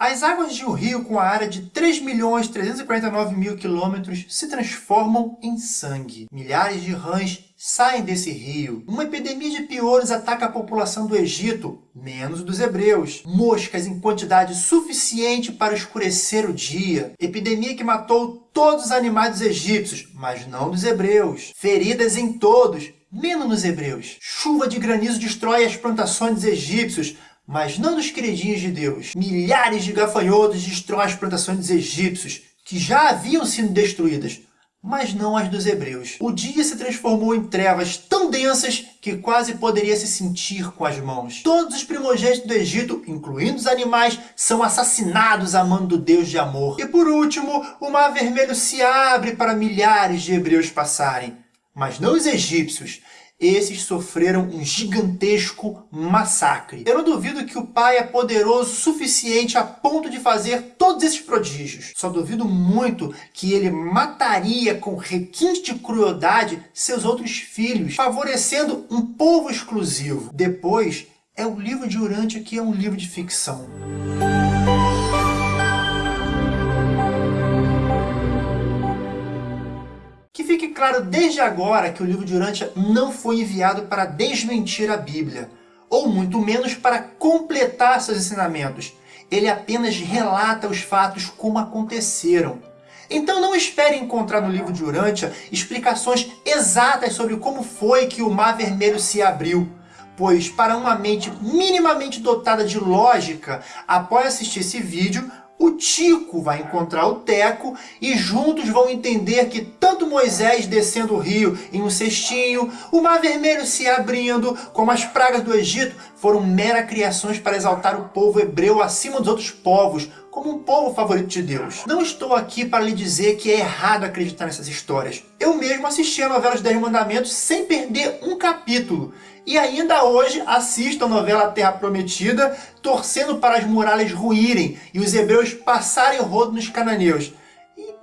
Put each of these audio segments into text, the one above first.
As águas de um rio com a área de 3.349.000 quilômetros se transformam em sangue. Milhares de rãs saem desse rio. Uma epidemia de piolhos ataca a população do Egito, menos dos hebreus. Moscas em quantidade suficiente para escurecer o dia. Epidemia que matou todos os animais dos egípcios, mas não dos hebreus. Feridas em todos, menos nos hebreus. Chuva de granizo destrói as plantações egípcios, mas não dos queridinhos de Deus. Milhares de gafanhotos destroem as plantações dos egípcios, que já haviam sido destruídas, mas não as dos hebreus. O dia se transformou em trevas tão densas que quase poderia se sentir com as mãos. Todos os primogênitos do Egito, incluindo os animais, são assassinados a mão do Deus de amor. E por último, o Mar Vermelho se abre para milhares de hebreus passarem. Mas não os egípcios esses sofreram um gigantesco massacre. Eu não duvido que o pai é poderoso o suficiente a ponto de fazer todos esses prodígios. Só duvido muito que ele mataria com requinte de crueldade seus outros filhos, favorecendo um povo exclusivo. Depois, é o livro de Urântia que é um livro de ficção. Claro desde agora que o livro de Urântia não foi enviado para desmentir a Bíblia, ou muito menos para completar seus ensinamentos. Ele apenas relata os fatos como aconteceram. Então não espere encontrar no livro de Urântia explicações exatas sobre como foi que o Mar Vermelho se abriu, pois para uma mente minimamente dotada de lógica, após assistir esse vídeo, o Tico vai encontrar o Teco e juntos vão entender que tanto Moisés descendo o rio em um cestinho, o Mar Vermelho se abrindo, como as pragas do Egito, foram mera criações para exaltar o povo hebreu acima dos outros povos, como um povo favorito de Deus. Não estou aqui para lhe dizer que é errado acreditar nessas histórias. Eu mesmo assisti a novela Os Dez Mandamentos sem perder um capítulo. E ainda hoje assisto a novela Terra Prometida, torcendo para as muralhas ruírem e os hebreus passarem rodo nos cananeus.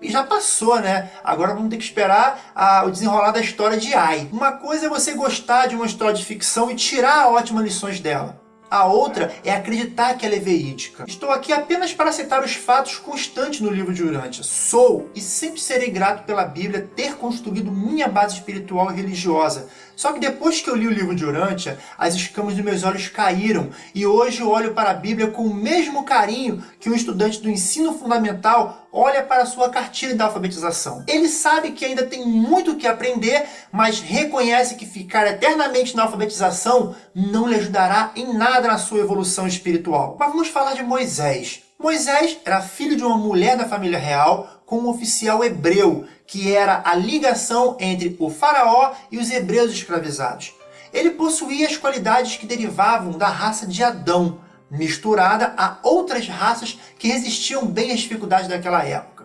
E já passou, né? Agora vamos ter que esperar a, o desenrolar da história de Ai. Uma coisa é você gostar de uma história de ficção e tirar ótimas lições dela. A outra é acreditar que ela é verídica. Estou aqui apenas para citar os fatos constantes no livro de Urântia. Sou e sempre serei grato pela Bíblia ter construído minha base espiritual e religiosa. Só que depois que eu li o livro de Urântia, as escamas dos meus olhos caíram e hoje eu olho para a Bíblia com o mesmo carinho que um estudante do ensino fundamental olha para a sua cartilha da alfabetização. Ele sabe que ainda tem muito que aprender, mas reconhece que ficar eternamente na alfabetização não lhe ajudará em nada na sua evolução espiritual. Mas vamos falar de Moisés. Moisés era filho de uma mulher da família real com um oficial hebreu, que era a ligação entre o faraó e os hebreus escravizados. Ele possuía as qualidades que derivavam da raça de Adão, misturada a outras raças que resistiam bem às dificuldades daquela época.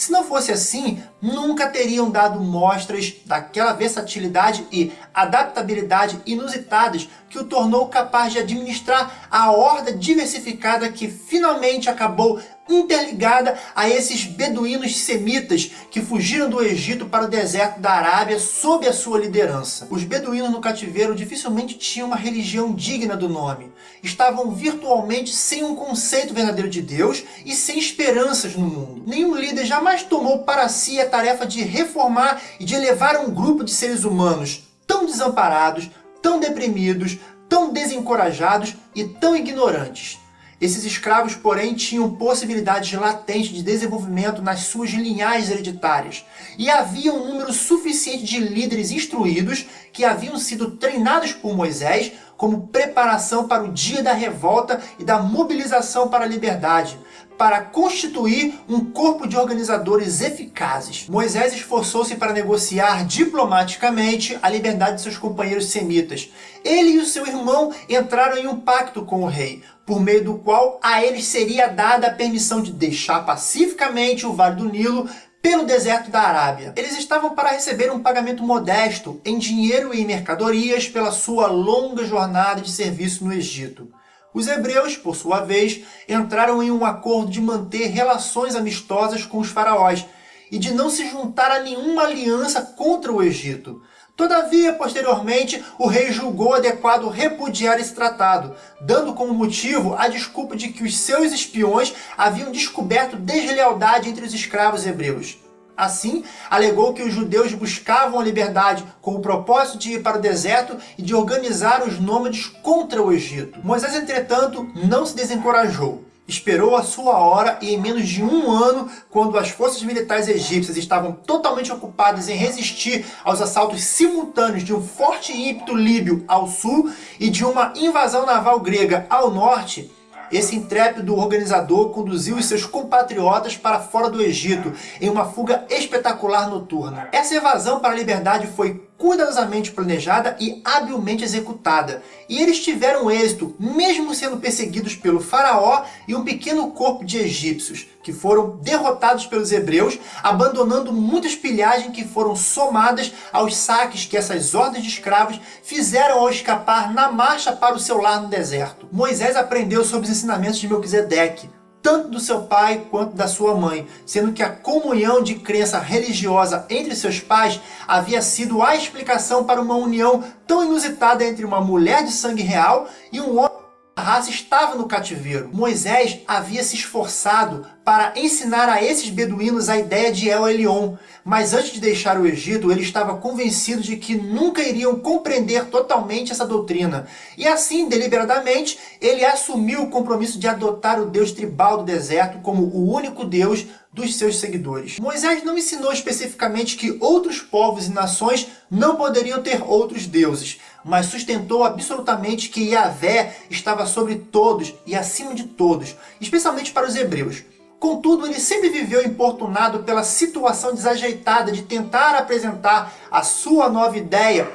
Se não fosse assim, nunca teriam dado mostras daquela versatilidade e adaptabilidade inusitadas que o tornou capaz de administrar a horda diversificada que finalmente acabou interligada a esses beduínos semitas que fugiram do Egito para o deserto da Arábia sob a sua liderança. Os beduínos no cativeiro dificilmente tinham uma religião digna do nome. Estavam virtualmente sem um conceito verdadeiro de Deus e sem esperanças no mundo. Nenhum líder jamais tomou para si a tarefa de reformar e de elevar um grupo de seres humanos tão desamparados, tão deprimidos, tão desencorajados e tão ignorantes. Esses escravos, porém, tinham possibilidades latentes de desenvolvimento nas suas linhagens hereditárias, e havia um número suficiente de líderes instruídos que haviam sido treinados por Moisés como preparação para o dia da revolta e da mobilização para a liberdade, para constituir um corpo de organizadores eficazes. Moisés esforçou-se para negociar diplomaticamente a liberdade de seus companheiros semitas. Ele e o seu irmão entraram em um pacto com o rei, por meio do qual a eles seria dada a permissão de deixar pacificamente o Vale do Nilo pelo deserto da Arábia. Eles estavam para receber um pagamento modesto em dinheiro e mercadorias pela sua longa jornada de serviço no Egito. Os hebreus, por sua vez, entraram em um acordo de manter relações amistosas com os faraós e de não se juntar a nenhuma aliança contra o Egito. Todavia, posteriormente, o rei julgou adequado repudiar esse tratado, dando como motivo a desculpa de que os seus espiões haviam descoberto deslealdade entre os escravos hebreus. Assim, alegou que os judeus buscavam a liberdade com o propósito de ir para o deserto e de organizar os nômades contra o Egito. Moisés, entretanto, não se desencorajou esperou a sua hora e em menos de um ano, quando as forças militares egípcias estavam totalmente ocupadas em resistir aos assaltos simultâneos de um forte ímpeto líbio ao sul e de uma invasão naval grega ao norte, esse intrépido organizador conduziu os seus compatriotas para fora do Egito em uma fuga espetacular noturna. Essa evasão para a liberdade foi cuidadosamente planejada e habilmente executada. E eles tiveram êxito, mesmo sendo perseguidos pelo faraó e um pequeno corpo de egípcios, que foram derrotados pelos hebreus, abandonando muitas pilhagens que foram somadas aos saques que essas ordens de escravos fizeram ao escapar na marcha para o seu lar no deserto. Moisés aprendeu sobre os ensinamentos de Melquisedeque, tanto do seu pai quanto da sua mãe, sendo que a comunhão de crença religiosa entre seus pais havia sido a explicação para uma união tão inusitada entre uma mulher de sangue real e um homem a raça estava no cativeiro. Moisés havia se esforçado para ensinar a esses beduínos a ideia de El Elyon, mas antes de deixar o Egito, ele estava convencido de que nunca iriam compreender totalmente essa doutrina. E assim, deliberadamente, ele assumiu o compromisso de adotar o Deus tribal do deserto como o único Deus dos seus seguidores. Moisés não ensinou especificamente que outros povos e nações não poderiam ter outros deuses, mas sustentou absolutamente que Yahvé estava sobre todos e acima de todos, especialmente para os hebreus. Contudo, ele sempre viveu importunado pela situação desajeitada de tentar apresentar a sua nova ideia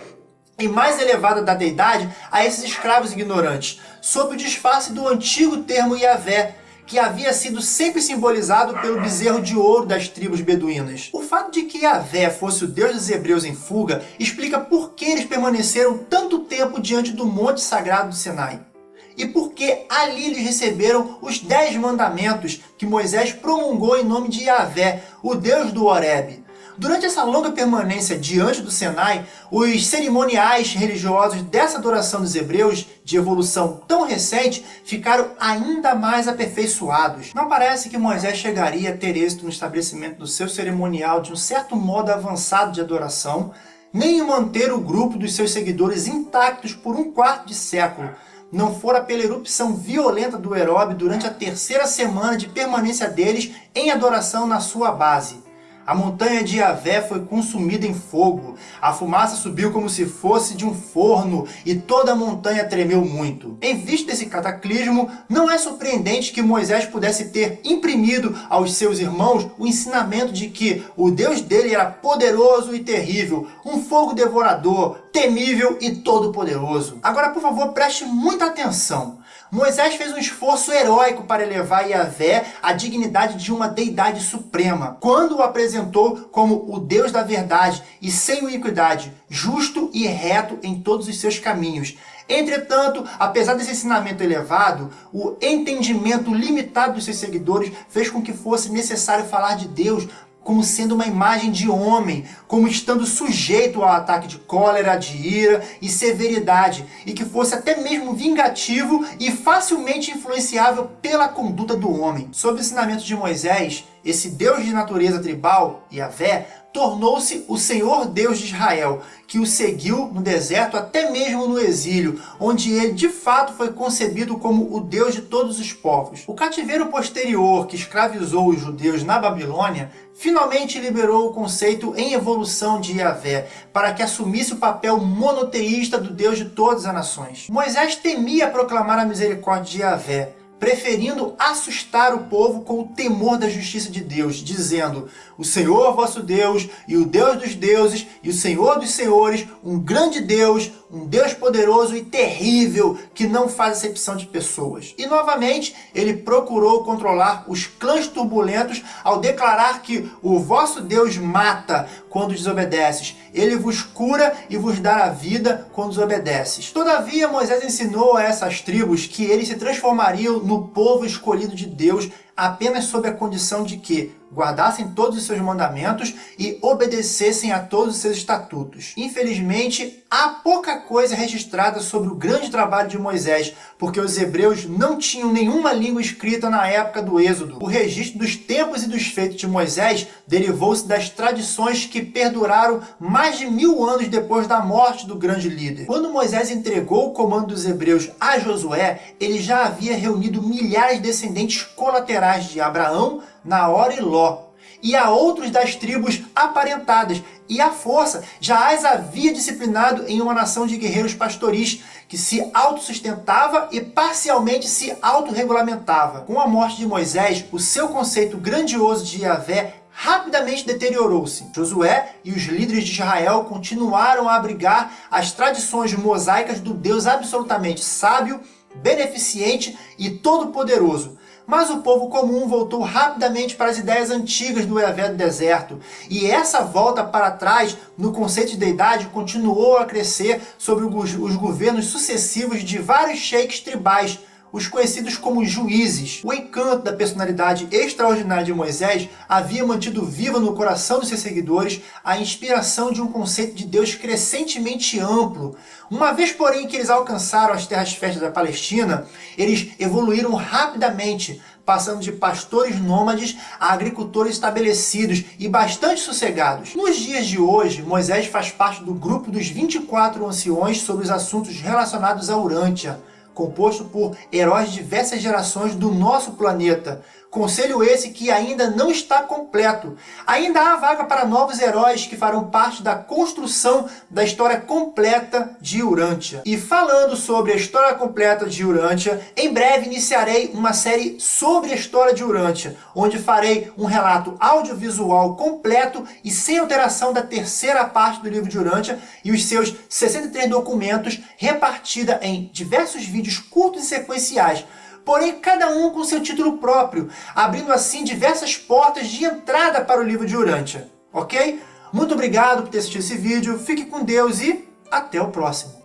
e mais elevada da deidade a esses escravos ignorantes, sob o disfarce do antigo termo Yahvé, que havia sido sempre simbolizado pelo bezerro de ouro das tribos beduínas. O fato de que Yahvé fosse o Deus dos hebreus em fuga explica por que eles permaneceram tanto tempo diante do monte sagrado do Sinai e porque ali eles receberam os dez mandamentos que Moisés promulgou em nome de Yahvé, o Deus do Horeb. Durante essa longa permanência diante do Sinai, os cerimoniais religiosos dessa adoração dos hebreus, de evolução tão recente, ficaram ainda mais aperfeiçoados. Não parece que Moisés chegaria a ter êxito no estabelecimento do seu cerimonial de um certo modo avançado de adoração, nem em manter o grupo dos seus seguidores intactos por um quarto de século, não fora pela erupção violenta do Herobe durante a terceira semana de permanência deles em adoração na sua base. A montanha de Yahvé foi consumida em fogo. A fumaça subiu como se fosse de um forno e toda a montanha tremeu muito. Em vista desse cataclismo, não é surpreendente que Moisés pudesse ter imprimido aos seus irmãos o ensinamento de que o Deus dele era poderoso e terrível, um fogo devorador, temível e todo-poderoso. Agora, por favor, preste muita atenção. Moisés fez um esforço heróico para elevar Yahvé à dignidade de uma deidade suprema, quando o apresentou como o Deus da verdade e sem iniquidade, justo e reto em todos os seus caminhos. Entretanto, apesar desse ensinamento elevado, o entendimento limitado dos seus seguidores fez com que fosse necessário falar de Deus como sendo uma imagem de homem, como estando sujeito ao ataque de cólera, de ira e severidade, e que fosse até mesmo vingativo e facilmente influenciável pela conduta do homem. Sob o ensinamento de Moisés, esse Deus de natureza tribal, Yahvé, tornou-se o Senhor Deus de Israel, que o seguiu no deserto até mesmo no exílio, onde ele de fato foi concebido como o Deus de todos os povos. O cativeiro posterior que escravizou os judeus na Babilônia finalmente liberou o conceito em evolução de Yahvé, para que assumisse o papel monoteísta do Deus de todas as nações. Moisés temia proclamar a misericórdia de Yahvé, preferindo assustar o povo com o temor da justiça de Deus, dizendo, o Senhor vosso Deus, e o Deus dos deuses, e o Senhor dos senhores, um grande Deus, um Deus poderoso e terrível, que não faz acepção de pessoas. E novamente, ele procurou controlar os clãs turbulentos ao declarar que o vosso Deus mata quando desobedeces, ele vos cura e vos dá a vida quando desobedeces. Todavia, Moisés ensinou a essas tribos que eles se transformariam no povo escolhido de Deus apenas sob a condição de que guardassem todos os seus mandamentos e obedecessem a todos os seus estatutos. Infelizmente, há pouca coisa registrada sobre o grande trabalho de Moisés, porque os hebreus não tinham nenhuma língua escrita na época do Êxodo. O registro dos tempos e dos feitos de Moisés derivou-se das tradições que perduraram mais de mil anos depois da morte do grande líder. Quando Moisés entregou o comando dos hebreus a Josué, ele já havia reunido milhares de descendentes colaterais de Abraão, Naor e Ló, e a outros das tribos aparentadas, e a força já as havia disciplinado em uma nação de guerreiros pastoris, que se autossustentava e parcialmente se autorregulamentava. Com a morte de Moisés, o seu conceito grandioso de Yahvé rapidamente deteriorou-se. Josué e os líderes de Israel continuaram a abrigar as tradições mosaicas do Deus absolutamente sábio, beneficente e todo-poderoso, mas o povo comum voltou rapidamente para as ideias antigas do Yahvé do deserto. E essa volta para trás no conceito de deidade continuou a crescer sobre os governos sucessivos de vários sheiks tribais, os conhecidos como juízes. O encanto da personalidade extraordinária de Moisés havia mantido viva no coração dos seus seguidores a inspiração de um conceito de Deus crescentemente amplo. Uma vez, porém, que eles alcançaram as terras férteis da Palestina, eles evoluíram rapidamente, passando de pastores nômades a agricultores estabelecidos e bastante sossegados. Nos dias de hoje, Moisés faz parte do grupo dos 24 anciões sobre os assuntos relacionados a Urântia, composto por heróis de diversas gerações do nosso planeta. Conselho esse que ainda não está completo. Ainda há vaga para novos heróis que farão parte da construção da história completa de Urântia. E falando sobre a história completa de Urântia, em breve iniciarei uma série sobre a história de Urântia, onde farei um relato audiovisual completo e sem alteração da terceira parte do livro de Urântia e os seus 63 documentos repartida em diversos vídeos curtos e sequenciais, porém cada um com seu título próprio, abrindo assim diversas portas de entrada para o livro de Urântia. Ok? Muito obrigado por ter assistido esse vídeo, fique com Deus e até o próximo.